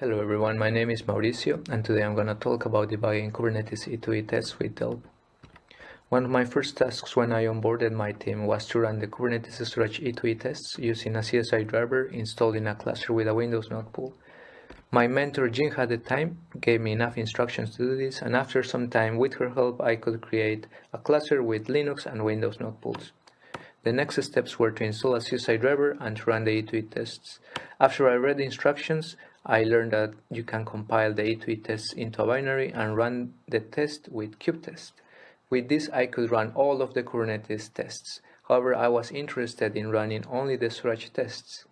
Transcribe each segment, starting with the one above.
Hello everyone, my name is Mauricio and today I'm going to talk about debugging Kubernetes E2E tests with Delve. One of my first tasks when I onboarded my team was to run the Kubernetes storage E2E tests using a CSI driver installed in a cluster with a Windows node pool. My mentor Jin at the time gave me enough instructions to do this and after some time with her help I could create a cluster with Linux and Windows node pools. The next steps were to install a CSI driver and to run the E2E tests. After I read the instructions, I learned that you can compile the E2E tests into a binary and run the test with kubetest. With this I could run all of the Kubernetes tests. However, I was interested in running only the storage tests.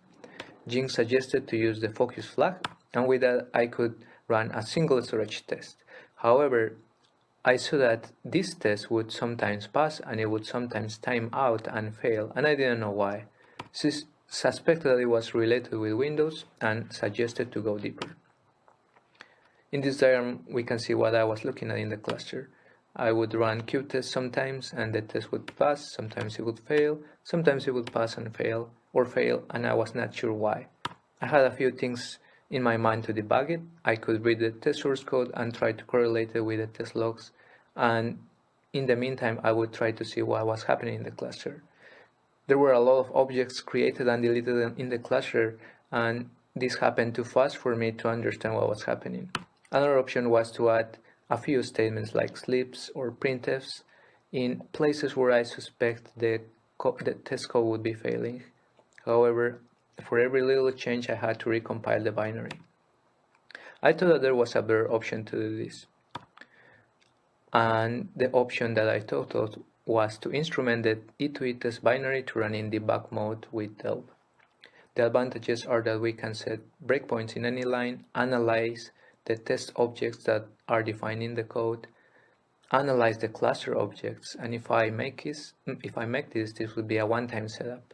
Jing suggested to use the focus flag and with that I could run a single storage test. However, I saw that this test would sometimes pass and it would sometimes time out and fail and I didn't know why suspected that it was related with Windows and suggested to go deeper. In this diagram, we can see what I was looking at in the cluster. I would run kubetest sometimes and the test would pass, sometimes it would fail, sometimes it would pass and fail, or fail, and I was not sure why. I had a few things in my mind to debug it. I could read the test source code and try to correlate it with the test logs, and in the meantime, I would try to see what was happening in the cluster there were a lot of objects created and deleted in the cluster and this happened too fast for me to understand what was happening. Another option was to add a few statements like sleeps or printfs in places where I suspect the, the test code would be failing. However, for every little change I had to recompile the binary. I thought that there was a better option to do this. And the option that I thought of was to instrument the E2E test binary to run in debug mode with Delve. The advantages are that we can set breakpoints in any line, analyze the test objects that are defined in the code, analyze the cluster objects, and if I make this, if I make this, this would be a one-time setup.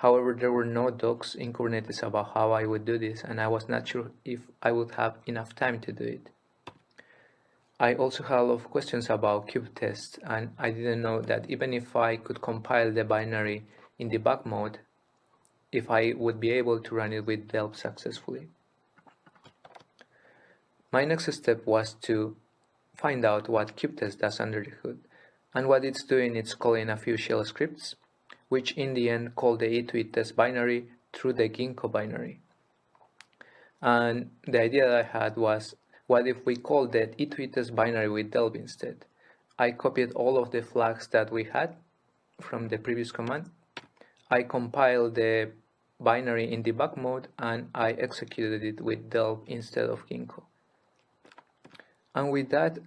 However, there were no docs in Kubernetes about how I would do this, and I was not sure if I would have enough time to do it. I also had a lot of questions about kubetest and I didn't know that even if I could compile the binary in debug mode, if I would be able to run it with Delve successfully. My next step was to find out what kubetest does under the hood. And what it's doing, it's calling a few shell scripts, which in the end called the E2E test binary through the Ginkgo binary. And the idea that I had was what if we call that E2E test binary with Delve instead? I copied all of the flags that we had from the previous command. I compiled the binary in debug mode and I executed it with Delve instead of Ginkgo. And with that,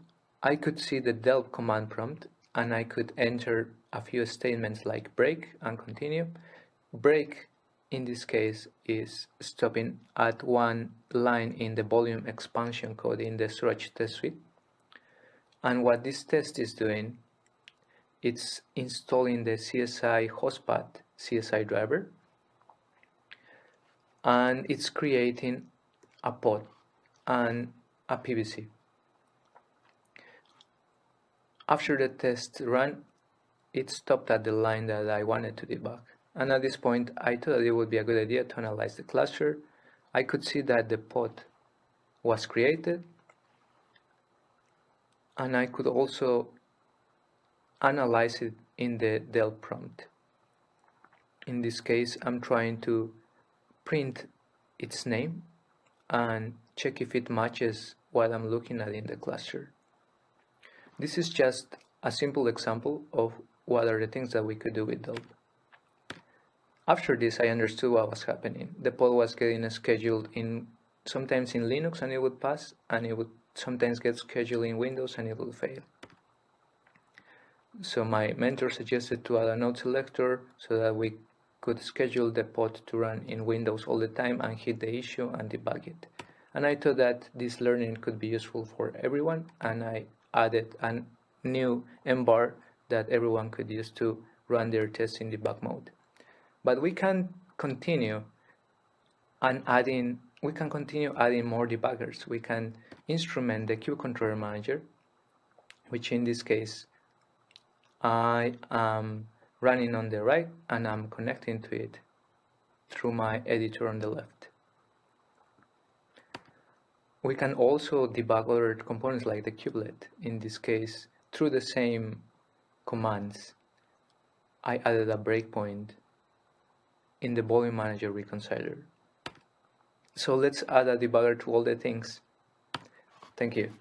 I could see the Delve command prompt and I could enter a few statements like break and continue. Break in this case is stopping at one line in the volume expansion code in the storage test suite. And what this test is doing, it's installing the CSI hostpath CSI driver and it's creating a pod and a PVC. After the test run, it stopped at the line that I wanted to debug. And at this point, I thought it would be a good idea to analyze the cluster. I could see that the pod was created. And I could also analyze it in the Delve prompt. In this case, I'm trying to print its name and check if it matches what I'm looking at in the cluster. This is just a simple example of what are the things that we could do with Delve. After this, I understood what was happening. The pod was getting scheduled in sometimes in Linux and it would pass, and it would sometimes get scheduled in Windows and it would fail. So my mentor suggested to add a node selector so that we could schedule the pod to run in Windows all the time and hit the issue and debug it. And I thought that this learning could be useful for everyone and I added a new env var that everyone could use to run their tests in debug mode. But we can continue and adding we can continue adding more debuggers. We can instrument the kube controller manager, which in this case I am running on the right and I'm connecting to it through my editor on the left. We can also debug other components like the kubelet. In this case, through the same commands, I added a breakpoint in the volume manager reconciler. So let's add a debugger to all the things. Thank you.